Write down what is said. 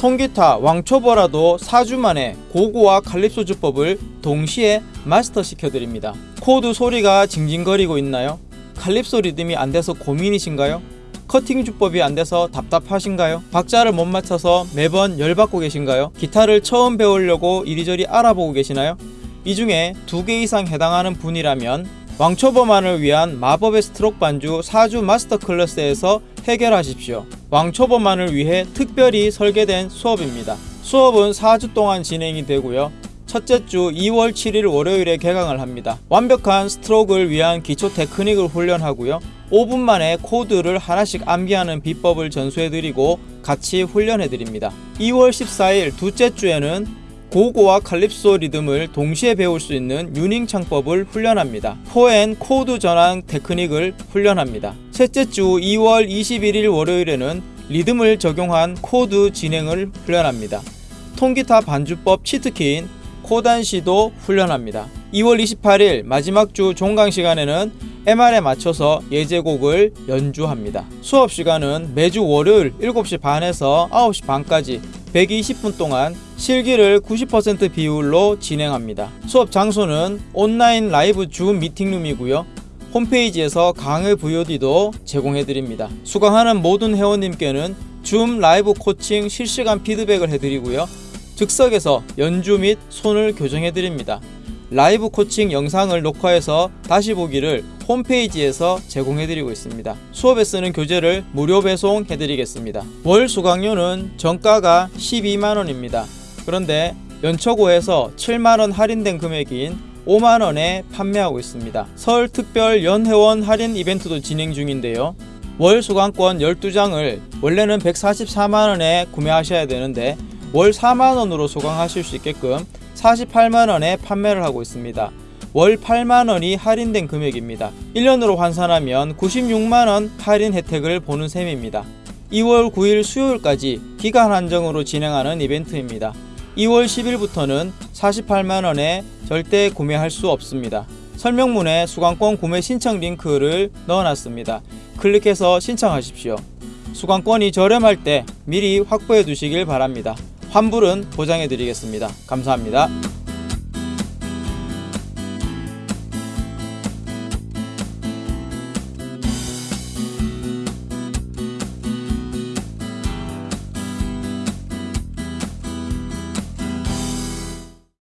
통기타 왕초보라도 4주 만에 고고와 칼립소 주법을 동시에 마스터 시켜드립니다. 코드 소리가 징징거리고 있나요? 칼립소 리듬이 안 돼서 고민이신가요? 커팅 주법이 안 돼서 답답하신가요? 박자를 못 맞춰서 매번 열받고 계신가요? 기타를 처음 배우려고 이리저리 알아보고 계시나요? 이 중에 두 개 이상 해당하는 분이라면 왕초보만을 위한 마법의 스트록 반주 4주 마스터 클래스에서 해결하십시오. 왕초보만을 위해 특별히 설계된 수업입니다. 수업은 4주 동안 진행이 되고요. 첫째 주 2월 7일 월요일에 개강을 합니다. 완벽한 스트로크를 위한 기초 테크닉을 훈련하고요. 5분 만에 코드를 하나씩 암기하는 비법을 전수해드리고 같이 훈련해드립니다. 2월 14일 둘째 주에는 고고와 칼립소 리듬을 동시에 배울 수 있는 유닝 창법을 훈련합니다. 오픈 코드 전환 테크닉을 훈련합니다. 셋째 주 2월 21일 월요일에는 리듬을 적용한 코드 진행을 훈련합니다. 통기타 반주법 치트키인 코단시도 훈련합니다. 2월 28일 마지막 주 종강 시간에는 MR에 맞춰서 예제곡을 연주합니다. 수업 시간은 매주 월요일 7시 반에서 9시 반까지 120분 동안 실기를 90% 비율로 진행합니다. 수업 장소는 온라인 라이브 줌 미팅룸이고요. 홈페이지에서 강의 VOD도 제공해드립니다. 수강하는 모든 회원님께는 줌 라이브 코칭 실시간 피드백을 해드리고요. 즉석에서 연주 및 손을 교정해드립니다. 라이브 코칭 영상을 녹화해서 다시 보기를 홈페이지에서 제공해드리고 있습니다. 수업에 쓰는 교재를 무료 배송해드리겠습니다. 월 수강료는 정가가 12만원입니다. 그런데 연초고에서 7만원 할인된 금액인 5만원에 판매하고 있습니다. 설 특별 연회원 할인 이벤트도 진행 중인데요. 월 수강권 12장을 원래는 144만원에 구매하셔야 되는데 월 4만원으로 수강하실 수 있게끔 48만원에 판매를 하고 있습니다. 월 8만원이 할인된 금액입니다. 1년으로 환산하면 96만원 할인 혜택을 보는 셈입니다. 2월 9일 수요일까지 기간 한정으로 진행하는 이벤트입니다. 2월 10일부터는 48만원에 절대 구매할 수 없습니다. 설명문에 수강권 구매 신청 링크를 넣어놨습니다. 클릭해서 신청하십시오. 수강권이 저렴할 때 미리 확보해 두시길 바랍니다. 환불은 보장해 드리겠습니다. 감사합니다.